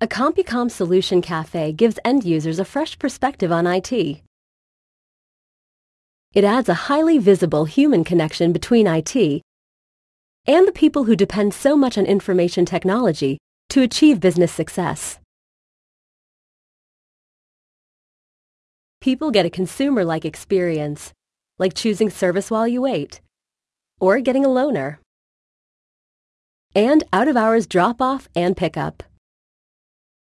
A CompuCom Solution Cafe gives end users a fresh perspective on IT. It adds a highly visible human connection between IT and the people who depend so much on information technology to achieve business success. People get a consumer-like experience, like choosing service while you wait, or getting a loaner, and out-of-hours drop-off and pickup.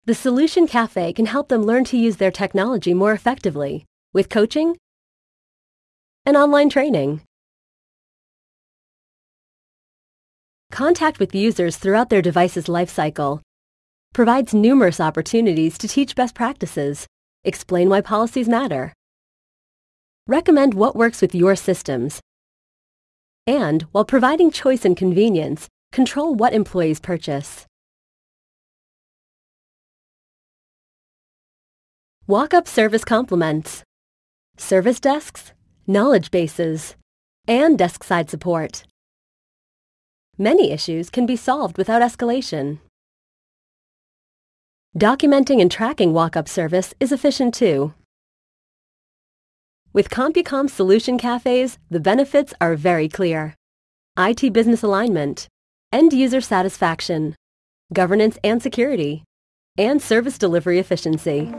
The Solution Cafe can help them learn to use their technology more effectively with coaching and online training. Contact with users throughout their device's lifecycle provides numerous opportunities to teach best practices, explain why policies matter, recommend what works with your systems, and, while providing choice and convenience, control what employees purchase. Walk-up service complements, service desks, knowledge bases, and desk-side support. Many issues can be solved without escalation. Documenting and tracking walk-up service is efficient too. With CompuCom Solution Cafes, the benefits are very clear. IT business alignment, end user satisfaction, governance and security, and service delivery efficiency.